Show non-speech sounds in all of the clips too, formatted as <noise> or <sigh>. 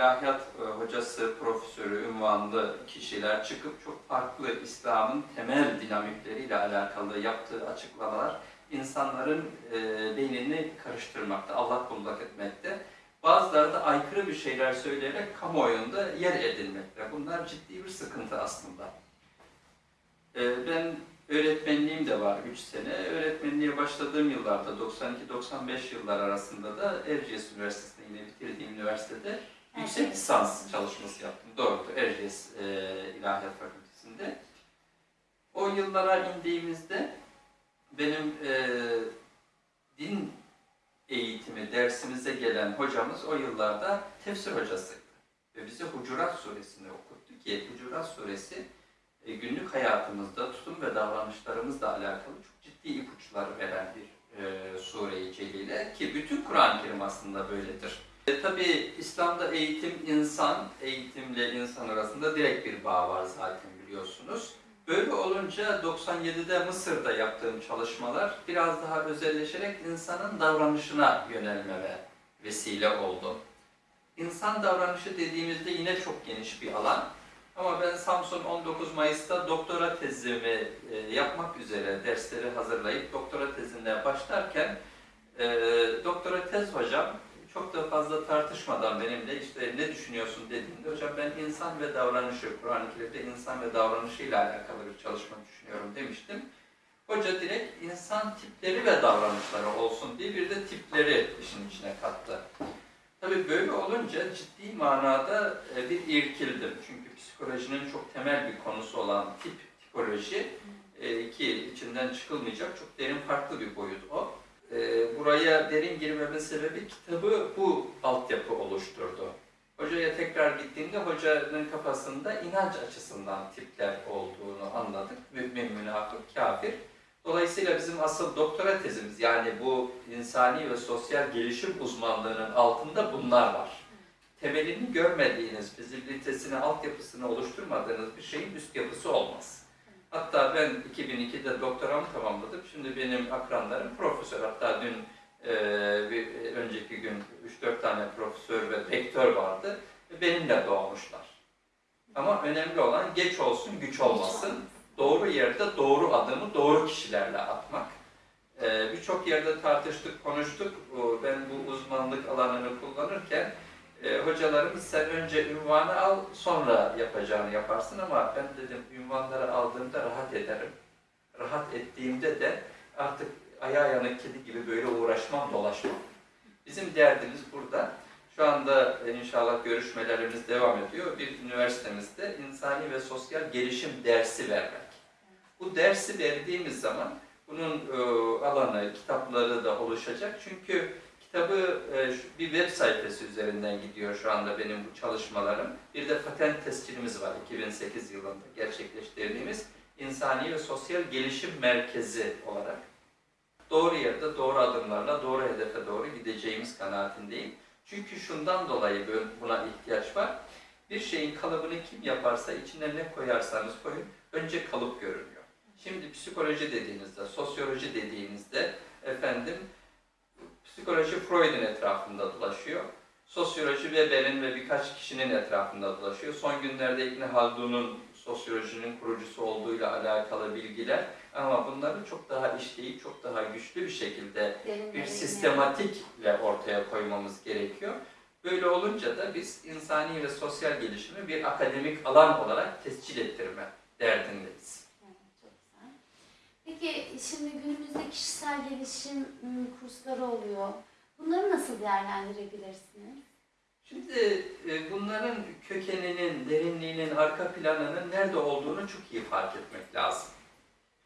ilahiyat e, hocası, profesörü, ünvanlı kişiler çıkıp çok farklı İslam'ın temel dinamikleriyle alakalı yaptığı açıklamalar insanların e, beynini karıştırmakta, Allah kullak etmekte. Bazıları da aykırı bir şeyler söyleyerek kamuoyunda yer edilmekte. Bunlar ciddi bir sıkıntı aslında. E, ben öğretmenliğim de var 3 sene. Öğretmenliğe başladığım yıllarda 92-95 yıllar arasında da Erciyes Üniversitesi'nde yine bitirdiğim üniversitede yüksek Evet. lisans çalışması yaptım. Doğrudur Erciyes e, İlahiyat Fakültesi'nde. O yıllara indiğimizde benim e, din eğitimi dersimize gelen hocamız o yıllarda tefsir hocasıydı. Ve bize Hucurat Suresini okuttu ki Hucurat Suresi e, günlük hayatımızda tutum ve davranışlarımızla alakalı çok ciddi ipuçları veren bir e, sure-i celile ki bütün Kur'an-ı Kerim aslında böyledir. E, Tabi İslam'da eğitim insan, eğitimle insan arasında direkt bir bağ var zaten biliyorsunuz. Böyle olunca 97'de Mısır'da yaptığım çalışmalar biraz daha özelleşerek insanın davranışına yönelmeme vesile oldu. İnsan davranışı dediğimizde yine çok geniş bir alan. Ama ben Samsun 19 Mayıs'ta doktora tezimi e, yapmak üzere dersleri hazırlayıp doktora tezine başlarken e, doktora tez hocam çok da fazla tartışmadan benimle işte ne düşünüyorsun dediğinde hocam ben insan ve davranışı, Kur'an-ı Kerim'de insan ve davranışıyla alakalı bir çalışma düşünüyorum demiştim. Hoca direkt insan tipleri ve davranışları olsun diye bir de tipleri işin içine kattı. Tabii böyle olunca ciddi manada e, bir irkildim. Çünkü psikolojinin çok temel bir konusu olan tip, tipoloji e, ki içinden çıkılmayacak çok derin farklı bir boyut o. E, Buraya derin girmemin sebebi kitabı bu altyapı oluşturdu. Hocaya tekrar gittiğimde hocanın kafasında inanç açısından tipler olduğunu anladık. Mümin, münafık, kafir. Dolayısıyla bizim asıl doktora tezimiz yani bu insani ve sosyal gelişim uzmanlığının altında bunlar var. Temelini görmediğiniz, fizibilitesini, altyapısını oluşturmadığınız bir şeyin üst yapısı olmaz. Hatta ben 2002'de doktoramı tamamladım. Şimdi benim akranlarım profesör. Hatta dün e, bir önceki gün 3-4 tane profesör ve rektör vardı. Benimle doğmuşlar. Ama önemli olan geç olsun, güç olmasın doğru yerde doğru adımı doğru kişilerle atmak. Ee, Birçok yerde tartıştık, konuştuk. Ben bu uzmanlık alanını kullanırken e, hocalarımız sen önce ünvanı al, sonra yapacağını yaparsın ama ben dedim ünvanları aldığımda rahat ederim. Rahat ettiğimde de artık ayağı yanık kedi gibi böyle uğraşmam, dolaşmam. Bizim derdimiz burada. Şu anda inşallah görüşmelerimiz devam ediyor. Bir üniversitemizde insani ve sosyal gelişim dersi vermek. Bu dersi verdiğimiz zaman bunun e, alanı, kitapları da oluşacak. Çünkü kitabı e, bir web sayfası üzerinden gidiyor şu anda benim bu çalışmalarım. Bir de patent tescilimiz var 2008 yılında gerçekleştirdiğimiz insani ve sosyal gelişim merkezi olarak. Doğru yerde doğru adımlarla doğru hedefe doğru gideceğimiz kanaatindeyim. Çünkü şundan dolayı bu- buna ihtiyaç var. Bir şeyin kalıbını kim yaparsa içine ne koyarsanız koyun önce kalıp görünüyor. Şimdi psikoloji dediğinizde, sosyoloji dediğinizde efendim psikoloji Freud'un etrafında dolaşıyor. Sosyoloji Weber'in ve birkaç kişinin etrafında dolaşıyor. Son günlerde İbn Haldun'un sosyolojinin kurucusu olduğuyla alakalı bilgiler ama bunları çok daha işleyip çok daha güçlü bir şekilde bir sistematikle ortaya koymamız gerekiyor. Böyle olunca da biz insani ve sosyal gelişimi bir akademik alan olarak tescil ettirme derdindeyiz. Peki şimdi günümüzde kişisel gelişim ım, kursları oluyor. Bunları nasıl değerlendirebilirsiniz? Şimdi e, bunların kökeninin, derinliğinin, arka planının nerede olduğunu çok iyi fark etmek lazım.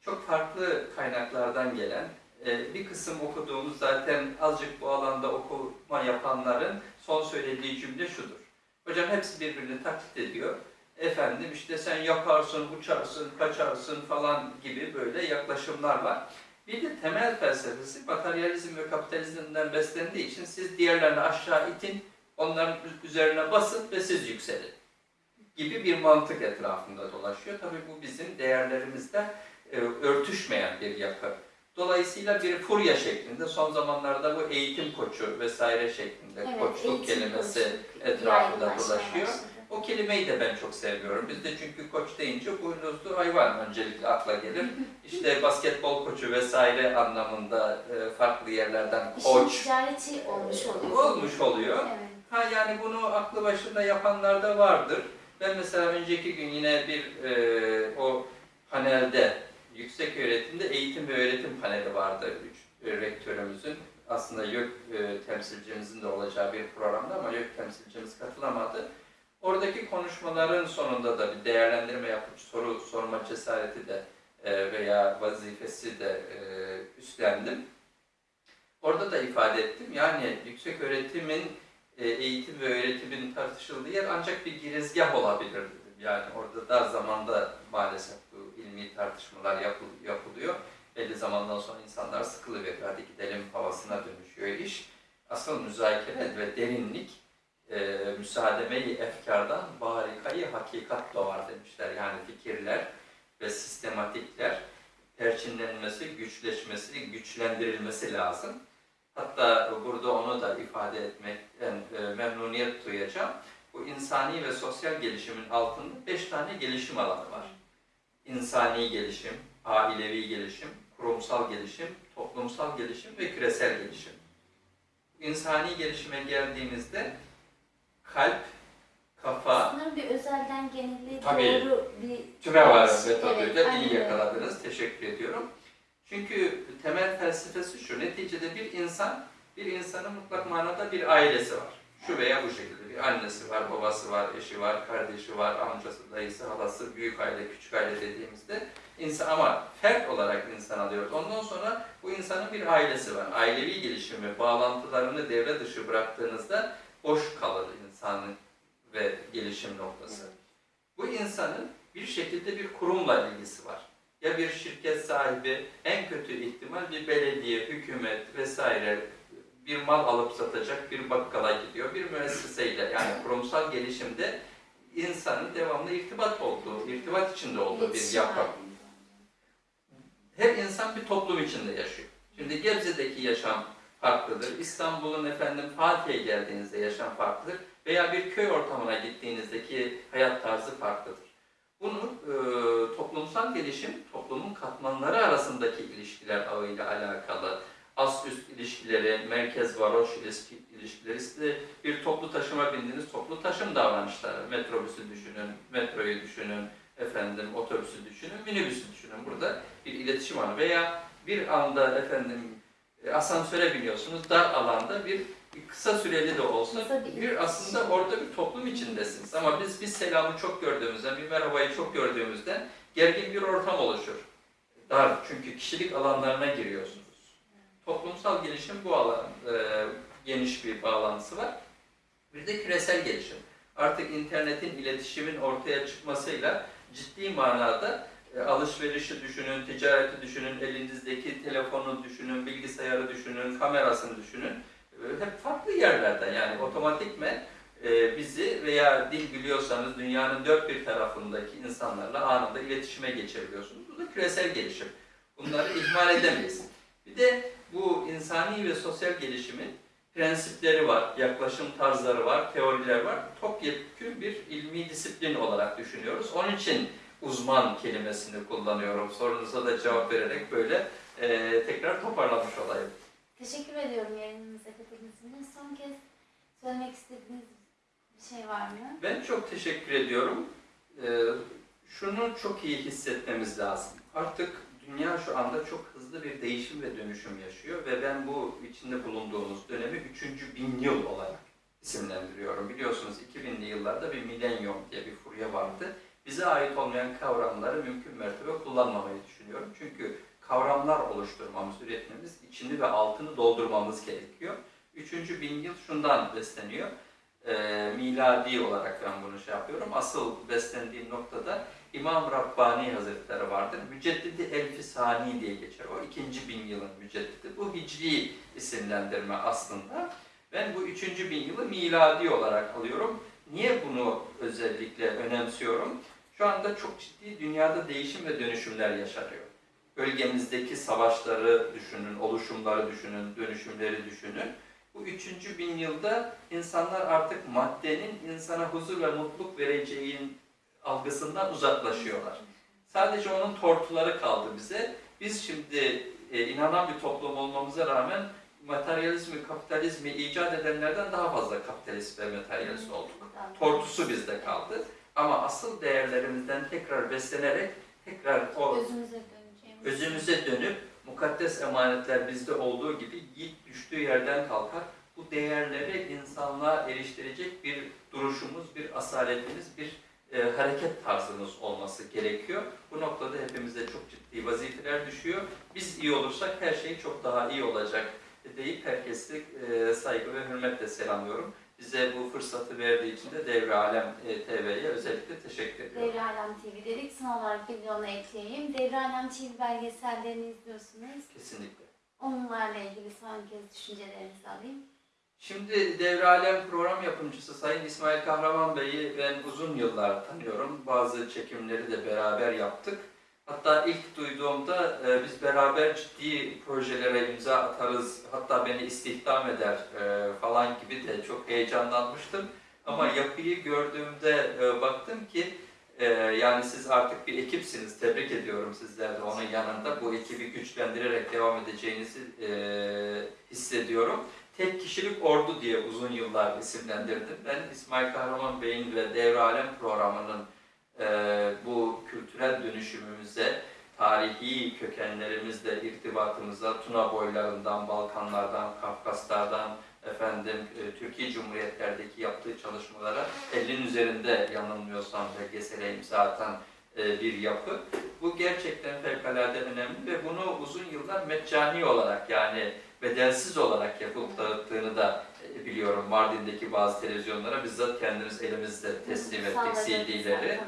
Çok farklı kaynaklardan gelen, e, bir kısım okuduğumuz zaten azıcık bu alanda okuma yapanların son söylediği cümle şudur. Hocam hepsi birbirini taklit ediyor. Efendim işte sen yaparsın, uçarsın, kaçarsın falan gibi böyle yaklaşımlar var. Bir de temel felsefesi materyalizm ve kapitalizmden beslendiği için siz diğerlerini aşağı itin, onların üzerine basın ve siz yükselin gibi bir mantık etrafında dolaşıyor. Tabii bu bizim değerlerimizle e, örtüşmeyen bir yapı. Dolayısıyla bir furya şeklinde son zamanlarda bu eğitim koçu vesaire şeklinde Evet, koçluk kelimesi koçluk etrafında dolaşıyor. başladı. O kelimeyi de ben çok seviyorum. Bizde çünkü koç deyince boynuzlu hayvan öncelikle akla gelir. <laughs> İşte basketbol koçu vesaire anlamında e, farklı yerlerden İşin koç ticareti olmuş oluyor. olmuş oluyor. Evet. Ha yani bunu aklı başında yapanlar da vardır. Ben mesela önceki gün yine bir e, o panelde yüksek öğretimde eğitim ve öğretim paneli vardı. Üç e, rektörümüzün aslında YÖK e, temsilcimizin de olacağı bir programda ama YÖK temsilcimiz katılamadı. Oradaki konuşmaların sonunda da bir değerlendirme yapıp soru sorma cesareti de e, veya vazifesi de e, üstlendim. Orada da ifade ettim. Yani yüksek öğretimin e, eğitim ve öğretimin tartışıldığı yer ancak bir girizgah olabilir dedim. Yani orada dar zamanda maalesef bu ilmi tartışmalar yapıl- yapılıyor. Belli zamandan sonra insanlar sıkılıveriyor. Hadi gidelim havasına dönüşüyor iş. Asıl müzakere ve derinlik e, müsaademe-i efkardan barikayı hakikat doğar demişler. Yani fikirler ve sistematikler perçinlenmesi, güçleşmesi, güçlendirilmesi lazım. Hatta burada onu da ifade etmekten e, memnuniyet duyacağım. Bu insani ve sosyal gelişimin altında beş tane gelişim alanı var. İnsani gelişim, ailevi gelişim, kurumsal gelişim, toplumsal gelişim ve küresel gelişim. İnsani gelişime geldiğimizde kalp, kafa, Sanırım bir özelden genelliğe Tabii. doğru bir... Tüme var Evet, metoduyla aynen iyi yakaladınız. Teşekkür ediyorum. Çünkü temel felsefesi şu. Neticede bir insan, bir insanın mutlak manada bir ailesi var. Şu veya bu şekilde bir annesi var, babası var, eşi var, kardeşi var, amcası, dayısı, halası, büyük aile, küçük aile dediğimizde insan ama fert olarak insan alıyoruz. Ondan sonra bu insanın bir ailesi var. Ailevi gelişimi, bağlantılarını devre dışı bıraktığınızda boş kalır insanın ve gelişim noktası. Bu insanın bir şekilde bir kurumla ilgisi var. Ya bir şirket sahibi, en kötü ihtimal bir belediye, hükümet vesaire bir mal alıp satacak bir bakkala gidiyor. Bir müesseseyle yani kurumsal gelişimde insanın devamlı irtibat olduğu, irtibat içinde olduğu bir yapı. Her insan bir toplum içinde yaşıyor. Şimdi Gebze'deki yaşam farklıdır. İstanbul'un efendim Fatih'e geldiğinizde yaşam farklıdır. Veya bir köy ortamına gittiğinizdeki hayat tarzı farklıdır. Bunu e, toplumsal gelişim, toplumun katmanları arasındaki ilişkiler ağıyla alakalı. Ast üst ilişkileri, merkez varoş ilişki, ilişkileri, işte bir toplu taşıma bindiniz, toplu taşım davranışları. Metrobüsü düşünün, metroyu düşünün, efendim otobüsü düşünün, minibüsü düşünün. Burada bir iletişim var. Veya bir anda efendim e, asansöre biniyorsunuz, dar alanda bir kısa süreli de olsa bir aslında orada bir toplum içindesiniz. Ama biz bir selamı çok gördüğümüzden, bir merhabayı çok gördüğümüzden gergin bir ortam oluşur. Dar çünkü kişilik alanlarına giriyorsunuz. Toplumsal gelişim bu alan e, geniş bir bağlantısı var. Bir de küresel gelişim. Artık internetin, iletişimin ortaya çıkmasıyla ciddi manada e, alışverişi düşünün, ticareti düşünün, elinizdeki telefonu düşünün, bilgisayarı düşünün, kamerasını düşünün. Hep farklı yerlerden yani otomatikmen bizi veya dil biliyorsanız dünyanın dört bir tarafındaki insanlarla anında iletişime geçebiliyorsunuz. Bu da küresel gelişim. Bunları ihmal edemeyiz. Bir de bu insani ve sosyal gelişimin prensipleri var, yaklaşım tarzları var, teoriler var. Topyekun bir ilmi disiplin olarak düşünüyoruz. Onun için uzman kelimesini kullanıyorum. Sorunuza da cevap vererek böyle e, tekrar toparlamış olayım. Teşekkür ediyorum yayınımıza katıldığınız için. Son kez söylemek istediğiniz bir şey var mı? Ben çok teşekkür ediyorum. Ee, şunu çok iyi hissetmemiz lazım. Artık dünya şu anda çok hızlı bir değişim ve dönüşüm yaşıyor ve ben bu içinde bulunduğumuz dönemi 3. bin yıl olarak isimlendiriyorum. Biliyorsunuz 2000'li yıllarda bir milenyum diye bir furya vardı. Bize ait olmayan kavramları mümkün mertebe kullanmamayı düşünüyorum. Çünkü kavramlar oluşturmamız, üretmemiz, içini ve altını doldurmamız gerekiyor. Üçüncü bin yıl şundan besleniyor. Ee, miladi olarak ben bunu şey yapıyorum. Asıl beslendiğim noktada İmam Rabbani Hazretleri vardır. Müceddidi Elfi Sani diye geçer. O ikinci bin yılın müceddidi. Bu hicri isimlendirme aslında. Ben bu üçüncü bin yılı miladi olarak alıyorum. Niye bunu özellikle önemsiyorum? Şu anda çok ciddi dünyada değişim ve dönüşümler yaşanıyor. Bölgemizdeki savaşları düşünün, oluşumları düşünün, dönüşümleri düşünün. Bu üçüncü bin yılda insanlar artık maddenin insana huzur ve mutluluk vereceğin algısından uzaklaşıyorlar. Sadece onun tortuları kaldı bize. Biz şimdi e, inanan bir toplum olmamıza rağmen materyalizmi, kapitalizmi icat edenlerden daha fazla kapitalist ve materyalist olduk. Tortusu bizde kaldı. Ama asıl değerlerimizden tekrar beslenerek tekrar o Özümüze döneceğimiz. Özümüze dönüp mukaddes emanetler bizde olduğu gibi yiğit düştüğü yerden kalkar. Bu değerleri insanlığa eriştirecek bir duruşumuz, bir asaletimiz, bir e, hareket tarzımız olması gerekiyor. Bu noktada hepimize çok ciddi vazifeler düşüyor. Biz iyi olursak her şey çok daha iyi olacak deyip herkesi e, saygı ve hürmetle selamlıyorum. Bize bu fırsatı verdiği için de Devre Alem e, TV'ye özellikle teşekkür ediyorum. Devre Alem TV dedik. Son olarak bir de onu ekleyeyim. Devre Alem TV belgesellerini izliyorsunuz. Kesinlikle. Onlarla ilgili son kez düşüncelerinizi alayım. Şimdi Devre Alem program yapımcısı Sayın İsmail Kahraman Bey'i ben uzun yıllar tanıyorum. Bazı çekimleri de beraber yaptık. Hatta ilk duyduğumda e, biz beraber ciddi projelere imza atarız, hatta beni istihdam eder e, falan gibi de çok heyecanlanmıştım. Ama yapıyı gördüğümde e, baktım ki e, yani siz artık bir ekipsiniz. Tebrik ediyorum sizler de onun yanında. Bu ekibi güçlendirerek devam edeceğinizi e, hissediyorum tek kişilik ordu diye uzun yıllar isimlendirdim. Ben İsmail Kahraman Bey'in ve Devre programının e, bu kültürel dönüşümümüze, tarihi kökenlerimizle irtibatımıza, Tuna boylarından, Balkanlardan, Kafkaslardan, efendim e, Türkiye Cumhuriyetlerdeki yaptığı çalışmalara 50'nin üzerinde yanılmıyorsam belgesele imza atan e, bir yapı. Bu gerçekten fevkalade önemli ve bunu uzun yıllar meccani olarak yani bedelsiz olarak yapılıp dağıttığını da e, biliyorum Mardin'deki bazı televizyonlara bizzat kendimiz elimizle teslim ettik CD'leri.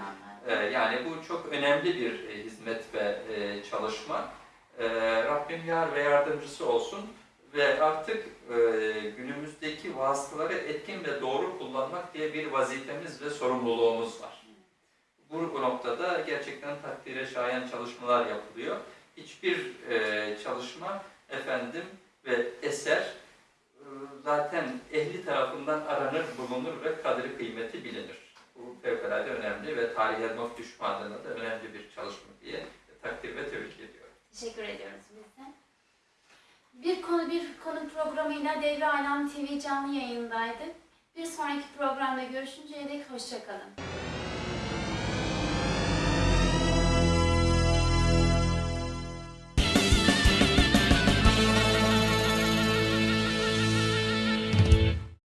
Ee, Yani bu çok önemli bir e, hizmet ve e, çalışma. Rabbim yar ve yardımcısı olsun ve artık e, günümüzdeki vasıtaları etkin ve doğru kullanmak diye bir vazifemiz ve sorumluluğumuz var. Bu, bu noktada gerçekten takdire şayan çalışmalar yapılıyor. Hiçbir e, çalışma efendim ve eser e, zaten ehli tarafından aranır, bulunur ve kadri kıymeti bilinir. Bu fevkalade önemli ve tarihe not düşme adına da önemli bir çalışma diye takdir ve tebrik ediyorum. Teşekkür ediyoruz biz de. Bir konu bir konu programıyla Devre Alem TV canlı yayındaydı. Bir sonraki programda görüşünceye dek hoşçakalın.